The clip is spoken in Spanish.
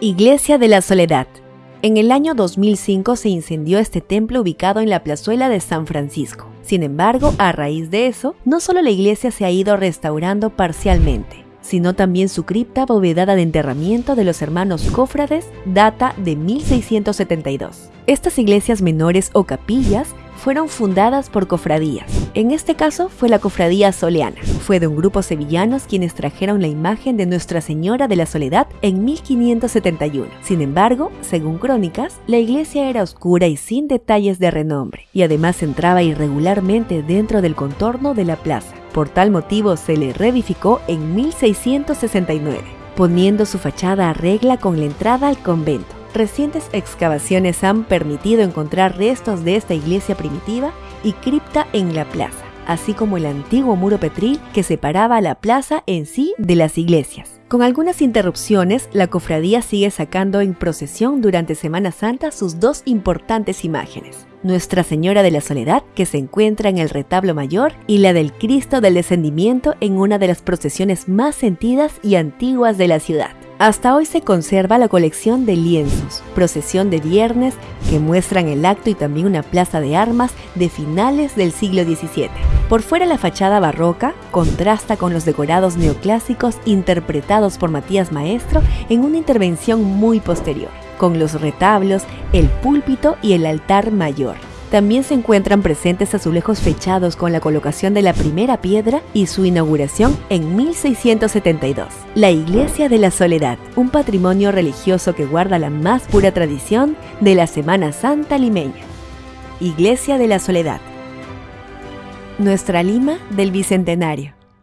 Iglesia de la Soledad. En el año 2005 se incendió este templo ubicado en la plazuela de San Francisco. Sin embargo, a raíz de eso, no solo la iglesia se ha ido restaurando parcialmente, sino también su cripta bóveda de enterramiento de los hermanos cofrades data de 1672. Estas iglesias menores o capillas fueron fundadas por cofradías. En este caso fue la cofradía soleana. Fue de un grupo sevillanos quienes trajeron la imagen de Nuestra Señora de la Soledad en 1571. Sin embargo, según crónicas, la iglesia era oscura y sin detalles de renombre, y además entraba irregularmente dentro del contorno de la plaza. Por tal motivo se le reedificó en 1669, poniendo su fachada a regla con la entrada al convento. Recientes excavaciones han permitido encontrar restos de esta iglesia primitiva y cripta en la plaza, así como el antiguo muro petril que separaba la plaza en sí de las iglesias. Con algunas interrupciones, la cofradía sigue sacando en procesión durante Semana Santa sus dos importantes imágenes. Nuestra Señora de la Soledad, que se encuentra en el retablo mayor, y la del Cristo del Descendimiento en una de las procesiones más sentidas y antiguas de la ciudad. Hasta hoy se conserva la colección de lienzos, procesión de viernes, que muestran el acto y también una plaza de armas de finales del siglo XVII. Por fuera la fachada barroca contrasta con los decorados neoclásicos interpretados por Matías Maestro en una intervención muy posterior, con los retablos, el púlpito y el altar mayor. También se encuentran presentes azulejos fechados con la colocación de la primera piedra y su inauguración en 1672. La Iglesia de la Soledad, un patrimonio religioso que guarda la más pura tradición de la Semana Santa limeña. Iglesia de la Soledad. Nuestra Lima del Bicentenario.